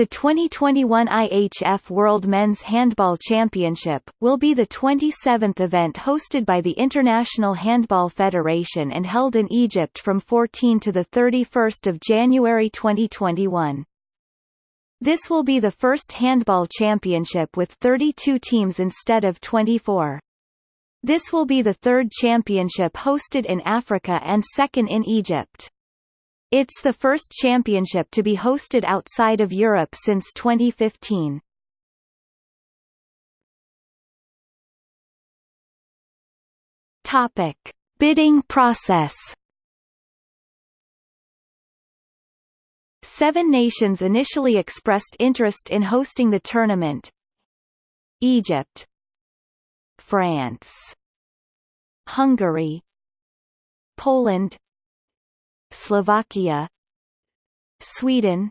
The 2021 IHF World Men's Handball Championship, will be the 27th event hosted by the International Handball Federation and held in Egypt from 14 to 31 January 2021. This will be the first handball championship with 32 teams instead of 24. This will be the third championship hosted in Africa and second in Egypt. It's the first championship to be hosted outside of Europe since 2015. Topic: Bidding process. Seven nations initially expressed interest in hosting the tournament. Egypt, France, Hungary, Poland, Slovakia Sweden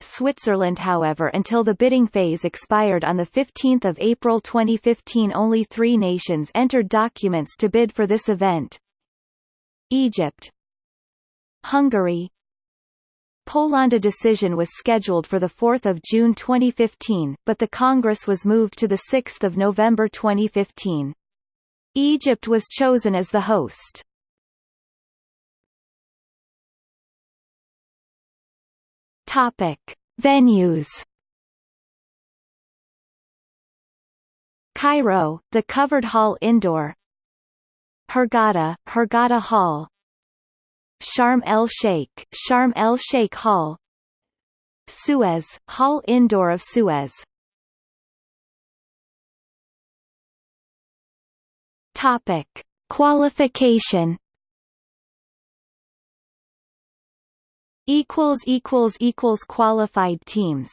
Switzerland however until the bidding phase expired on 15 April 2015 only three nations entered documents to bid for this event Egypt Hungary Poland a decision was scheduled for 4 June 2015, but the Congress was moved to 6 November 2015. Egypt was chosen as the host. Topic: Venues. Cairo, the covered hall indoor. Hurghada, Hurghada Hall. Sharm el Sheikh, Sharm el Sheikh Hall. Suez, Hall Indoor of Suez. Topic: Qualification equals equals equals qualified teams